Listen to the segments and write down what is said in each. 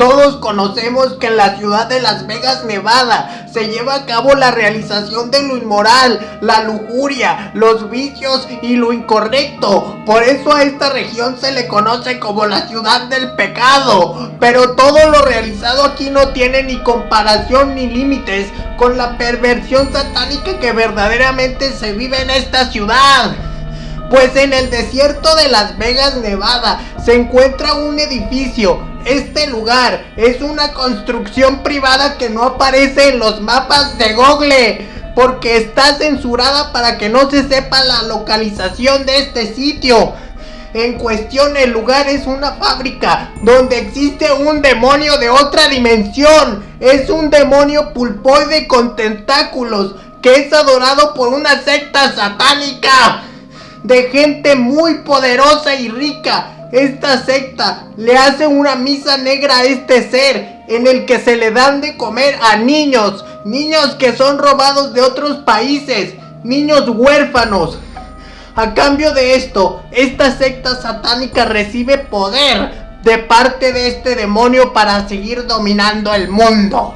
Todos conocemos que en la ciudad de Las Vegas, Nevada, se lleva a cabo la realización de lo inmoral, la lujuria, los vicios y lo incorrecto. Por eso a esta región se le conoce como la ciudad del pecado. Pero todo lo realizado aquí no tiene ni comparación ni límites con la perversión satánica que verdaderamente se vive en esta ciudad. Pues en el desierto de Las Vegas, Nevada, se encuentra un edificio. Este lugar es una construcción privada que no aparece en los mapas de Google. Porque está censurada para que no se sepa la localización de este sitio. En cuestión el lugar es una fábrica donde existe un demonio de otra dimensión. Es un demonio pulpoide con tentáculos que es adorado por una secta satánica de gente muy poderosa y rica. Esta secta le hace una misa negra a este ser en el que se le dan de comer a niños, niños que son robados de otros países, niños huérfanos. A cambio de esto, esta secta satánica recibe poder de parte de este demonio para seguir dominando el mundo.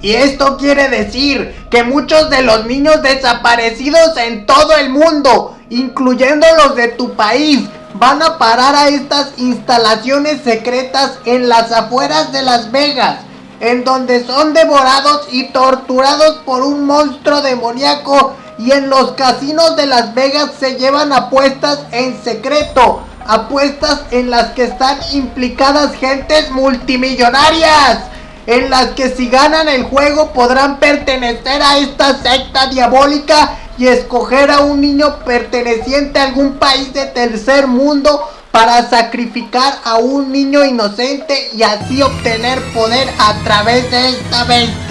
Y esto quiere decir que muchos de los niños desaparecidos en todo el mundo incluyendo los de tu país, van a parar a estas instalaciones secretas en las afueras de Las Vegas, en donde son devorados y torturados por un monstruo demoníaco y en los casinos de Las Vegas se llevan apuestas en secreto, apuestas en las que están implicadas gentes multimillonarias, en las que si ganan el juego podrán pertenecer a esta secta diabólica y escoger a un niño perteneciente a algún país de tercer mundo para sacrificar a un niño inocente y así obtener poder a través de esta bestia.